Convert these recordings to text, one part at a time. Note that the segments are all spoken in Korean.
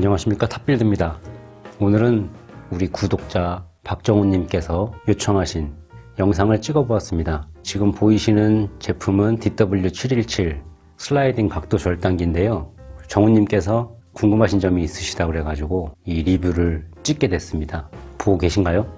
안녕하십니까? 탑빌드입니다. 오늘은 우리 구독자 박정훈님께서 요청하신 영상을 찍어 보았습니다. 지금 보이시는 제품은 DW717 슬라이딩 각도 절단기인데요. 정훈님께서 궁금하신 점이 있으시다 그래 가지고 이 리뷰를 찍게 됐습니다. 보고 계신가요?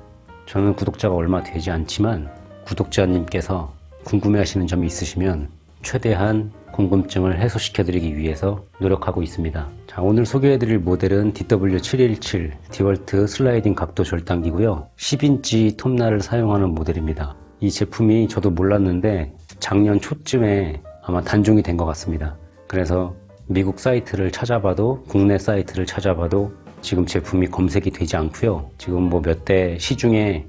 저는 구독자가 얼마 되지 않지만 구독자님께서 궁금해 하시는 점이 있으시면 최대한 궁금증을 해소시켜 드리기 위해서 노력하고 있습니다. 자 오늘 소개해 드릴 모델은 DW717 디월트 슬라이딩 각도 절단기고요. 10인치 톱날을 사용하는 모델입니다. 이 제품이 저도 몰랐는데 작년 초쯤에 아마 단종이 된 것 같습니다. 그래서 미국 사이트를 찾아봐도 국내 사이트를 찾아봐도 지금 제품이 검색이 되지 않고요. 지금 뭐 몇 대 시중에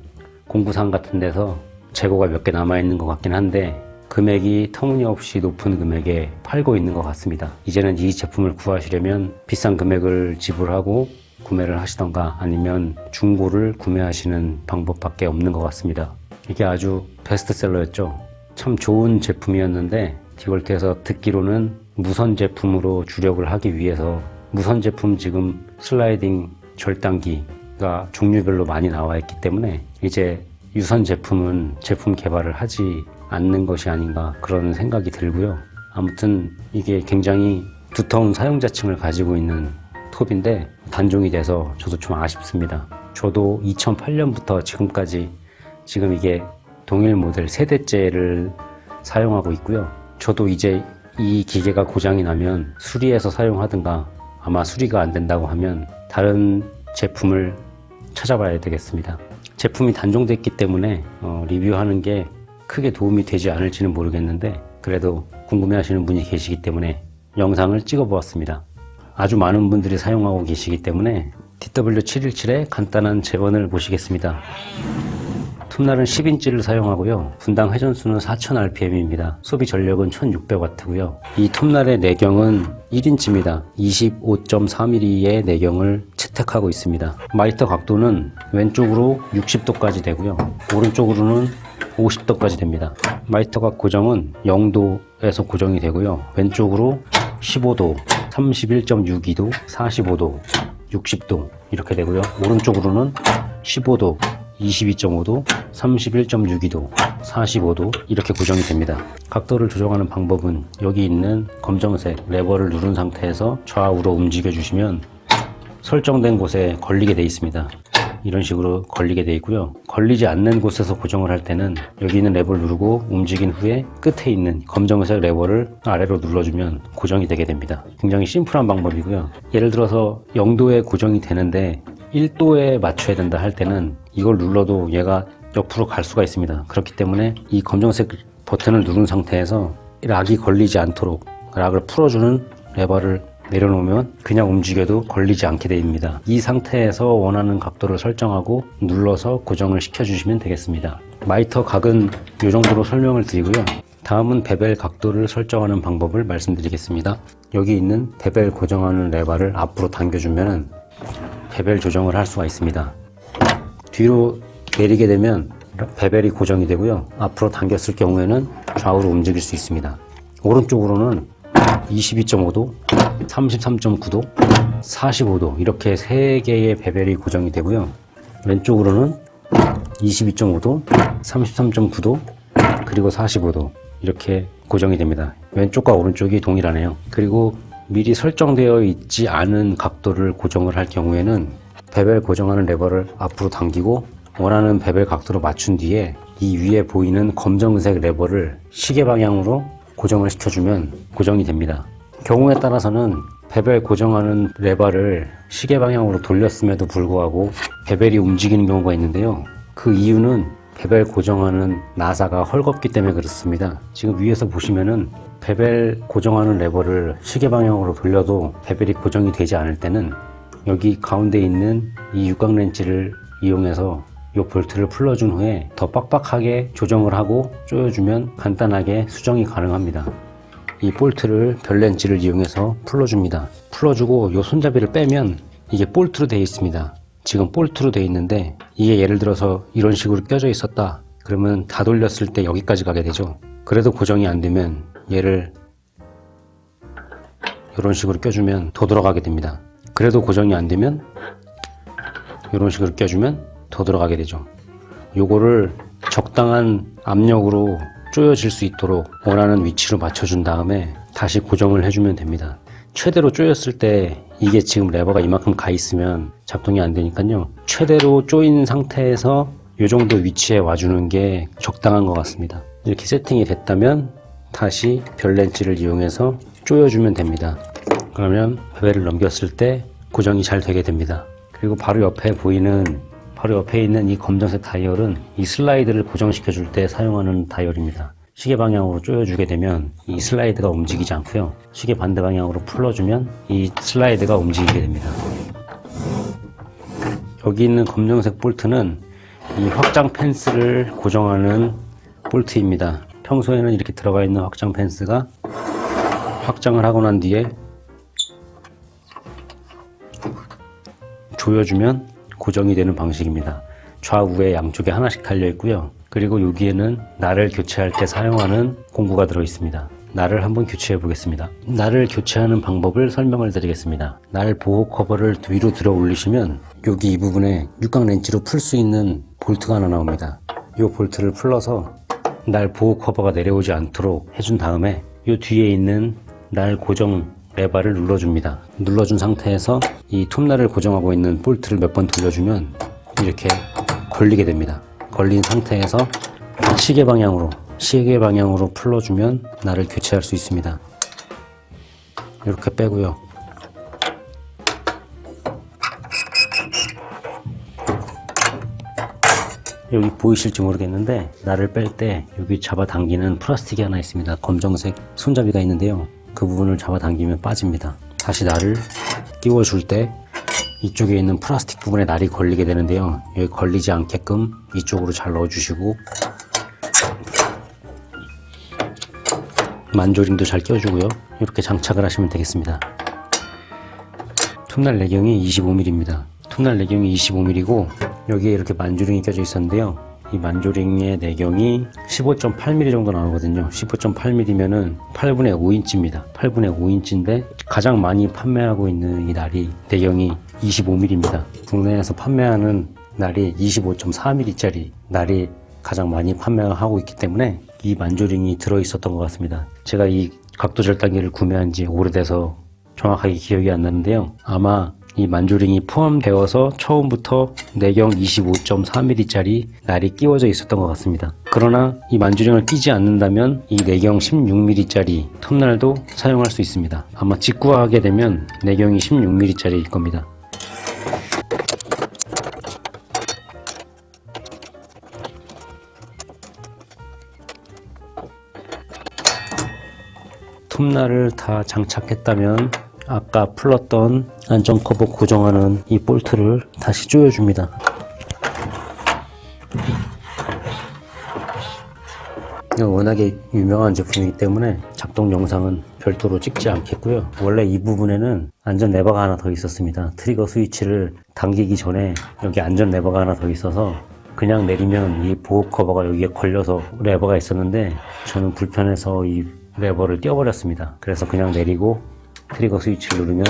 공구상 같은 데서 재고가 몇 개 남아 있는 것 같긴 한데 금액이 터무니없이 높은 금액에 팔고 있는 것 같습니다. 이제는 이 제품을 구하시려면 비싼 금액을 지불하고 구매를 하시던가 아니면 중고를 구매하시는 방법밖에 없는 것 같습니다. 이게 아주 베스트셀러였죠. 참 좋은 제품이었는데 디월트에서 듣기로는 무선 제품으로 주력을 하기 위해서 무선 제품 지금 슬라이딩 절단기가 종류별로 많이 나와 있기 때문에 이제 유선 제품은 제품 개발을 하지 않는 것이 아닌가 그런 생각이 들고요. 아무튼 이게 굉장히 두터운 사용자층을 가지고 있는 톱인데 단종이 돼서 저도 좀 아쉽습니다. 저도 2008년부터 지금까지 지금 이게 동일 모델 세대째를 사용하고 있고요. 저도 이제 이 기계가 고장이 나면 수리해서 사용하든가 아마 수리가 안 된다고 하면 다른 제품을 찾아봐야 되겠습니다. 제품이 단종됐기 때문에 어, 리뷰하는 게 크게 도움이 되지 않을지는 모르겠는데 그래도 궁금해 하시는 분이 계시기 때문에 영상을 찍어 보았습니다. 아주 많은 분들이 사용하고 계시기 때문에 DW717의 간단한 재원을 보시겠습니다. 톱날은 10인치를 사용하고요. 분당 회전수는 4000rpm입니다. 소비 전력은 1600W고요. 이 톱날의 내경은 1인치입니다. 25.4mm의 내경을 채택하고 있습니다. 마이터 각도는 왼쪽으로 60도까지 되고요. 오른쪽으로는 50도까지 됩니다. 마이터각 고정은 0도에서 고정이 되고요. 왼쪽으로 15도 31.62도 45도 60도 이렇게 되고요. 오른쪽으로는 15도 22.5도 31.62도 45도 이렇게 고정이 됩니다. 각도를 조정하는 방법은 여기 있는 검정색 레버를 누른 상태에서 좌우로 움직여 주시면 설정된 곳에 걸리게 되어 있습니다 이런 식으로 걸리게 되어 있고요. 걸리지 않는 곳에서 고정을 할 때는 여기 있는 레버를 누르고 움직인 후에 끝에 있는 검정색 레버를 아래로 눌러주면 고정이 되게 됩니다. 굉장히 심플한 방법이고요. 예를 들어서 0도에 고정이 되는데 1도에 맞춰야 된다 할 때는 이걸 눌러도 얘가 옆으로 갈 수가 있습니다. 그렇기 때문에 이 검정색 버튼을 누른 상태에서 lock이 걸리지 않도록 lock을 풀어주는 레버를 내려놓으면 그냥 움직여도 걸리지 않게 됩니다. 이 상태에서 원하는 각도를 설정하고 눌러서 고정을 시켜 주시면 되겠습니다. miter 각은 이 정도로 설명을 드리고요. 다음은 bevel 각도를 설정하는 방법을 말씀드리겠습니다. 여기 있는 베벨 고정하는 레버를 앞으로 당겨주면 베벨 조정을 할 수가 있습니다. 뒤로 내리게 되면 베벨이 고정이 되고요. 앞으로 당겼을 경우에는 좌우로 움직일 수 있습니다. 오른쪽으로는 22.5도 33.9도 45도 이렇게 세 개의 베벨이 고정이 되고요. 왼쪽으로는 22.5도 33.9도 그리고 45도 이렇게 고정이 됩니다. 왼쪽과 오른쪽이 동일하네요. 그리고 미리 설정되어 있지 않은 각도를 고정을 할 경우에는 bevel 고정하는 레버를 앞으로 당기고 원하는 bevel 각도로 맞춘 뒤에 이 위에 보이는 검정색 레버를 시계 방향으로 고정을 시켜주면 고정이 됩니다. 경우에 따라서는 bevel 고정하는 레버를 시계 방향으로 돌렸음에도 불구하고 bevel이 움직이는 경우가 있는데요. 그 이유는 bevel 고정하는 나사가 헐겁기 때문에 그렇습니다. 지금 위에서 보시면은 bevel 고정하는 레버를 시계 방향으로 돌려도 bevel이 고정이 되지 않을 때는 여기 가운데 있는 이 육각 렌치를 이용해서 이 볼트를 풀어준 후에 더 빡빡하게 조정을 하고 조여주면 간단하게 수정이 가능합니다. 이 볼트를 별렌치를 이용해서 풀어줍니다. 풀어주고 이 손잡이를 빼면 이게 볼트로 되어 있습니다. 지금 볼트로 되어 있는데 이게 예를 들어서 이런 식으로 껴져 있었다. 그러면 다 돌렸을 때 여기까지 가게 되죠. 그래도 고정이 안 되면 얘를 이런 식으로 껴주면 더 들어가게 됩니다. 그래도 고정이 안 되면 이런 식으로 껴주면 더 들어가게 되죠. 요거를 적당한 압력으로 조여질 수 있도록 원하는 위치로 맞춰준 다음에 다시 고정을 해주면 됩니다. 최대로 조였을 때 이게 지금 레버가 이만큼 가 있으면 작동이 안 되니까요. 최대로 조인 상태에서 이 정도 위치에 와주는 게 적당한 것 같습니다. 이렇게 세팅이 됐다면 다시 별 렌치를 이용해서 조여주면 됩니다. 그러면 베벨을 넘겼을 때 고정이 잘 되게 됩니다. 그리고 바로 옆에 보이는 바로 옆에 있는 이 검정색 다이얼은 이 슬라이드를 고정시켜 줄 때 사용하는 다이얼입니다. 시계 방향으로 조여주게 되면 이 슬라이드가 움직이지 않고요. 시계 반대 방향으로 풀어주면 이 슬라이드가 움직이게 됩니다. 여기 있는 검정색 볼트는 이 확장 펜스를 고정하는 볼트입니다. 평소에는 이렇게 들어가 있는 확장 펜스가 확장을 하고 난 뒤에 조여주면 고정이 되는 방식입니다. 좌우에 양쪽에 하나씩 달려 있고요. 그리고 여기에는 날을 교체할 때 사용하는 공구가 들어 있습니다. 날을 한번 교체해 보겠습니다. 날을 교체하는 방법을 설명을 드리겠습니다. 날 보호 커버를 위로 들어 올리시면 여기 이 부분에 육각 렌치로 풀 수 있는 볼트가 하나 나옵니다. 이 볼트를 풀러서 날 보호 커버가 내려오지 않도록 해준 다음에 이 뒤에 있는 날 고정 레바를 눌러줍니다. 눌러준 상태에서 이 톱날을 고정하고 있는 볼트를 몇 번 돌려주면 이렇게 걸리게 됩니다. 걸린 상태에서 시계 방향으로 시계 방향으로 풀어주면 날을 교체할 수 있습니다. 이렇게 빼고요. 여기 보이실지 모르겠는데 날을 뺄 때 여기 잡아당기는 플라스틱이 하나 있습니다. 검정색 손잡이가 있는데요. 그 부분을 잡아당기면 빠집니다. 다시 날을 끼워줄 때 이쪽에 있는 플라스틱 부분에 날이 걸리게 되는데요. 여기 걸리지 않게끔 이쪽으로 잘 넣어주시고 만조림도 잘 껴주고요. 이렇게 장착을 하시면 되겠습니다. 톱날 내경이 25mm입니다. 톱날 내경이 25mm고 여기에 이렇게 만조링이 껴져 있었는데요. 이 만조링의 내경이 15.8mm 정도 나오거든요. 15.8mm면은 8분의 5인치입니다. 8분의 5인치인데 가장 많이 판매하고 있는 이 날이 내경이 25mm입니다. 국내에서 판매하는 날이 25.4mm짜리 날이 가장 많이 판매하고 있기 때문에 이 만조링이 들어 있었던 것 같습니다. 제가 이 각도 절단기를 구매한 지 오래돼서 정확하게 기억이 안 나는데요. 아마 이 만조링이 포함되어서 처음부터 내경 25.4mm짜리 날이 끼워져 있었던 것 같습니다. 그러나 이 만조링을 끼지 않는다면 이 내경 16mm짜리 톱날도 사용할 수 있습니다. 아마 직구하게 되면 내경이 16mm짜리일 겁니다. 톱날을 다 장착했다면 아까 풀었던 안전 커버 고정하는 이 볼트를 다시 조여줍니다. 워낙에 유명한 제품이기 때문에 작동 영상은 별도로 찍지 않겠고요. 원래 이 부분에는 안전 레버가 하나 더 있었습니다. 트리거 스위치를 당기기 전에 여기 안전 레버가 하나 더 있어서 그냥 내리면 이 보호 커버가 여기에 걸려서 레버가 있었는데 저는 불편해서 이 레버를 떼어버렸습니다. 그래서 그냥 내리고 트리거 스위치를 누르면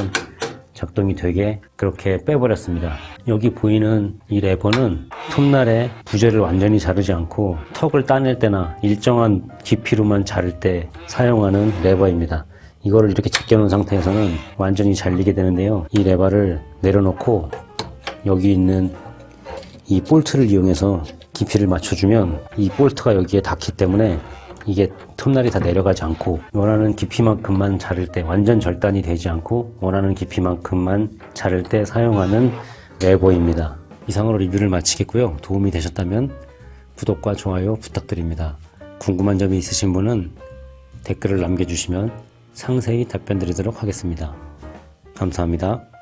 작동이 되게 그렇게 빼버렸습니다. 여기 보이는 이 레버는 톱날의 부재를 완전히 자르지 않고 턱을 따낼 때나 일정한 깊이로만 자를 때 사용하는 레버입니다. 이거를 이렇게 제껴놓은 상태에서는 완전히 잘리게 되는데요. 이 레버를 내려놓고 여기 있는 이 볼트를 이용해서 깊이를 맞춰주면 이 볼트가 여기에 닿기 때문에 이게 톱날이 다 내려가지 않고 원하는 깊이만큼만 자를 때 완전 절단이 되지 않고 원하는 깊이만큼만 자를 때 사용하는 레버입니다. 이상으로 리뷰를 마치겠고요. 도움이 되셨다면 구독과 좋아요 부탁드립니다. 궁금한 점이 있으신 분은 댓글을 남겨주시면 상세히 답변 드리도록 하겠습니다. 감사합니다.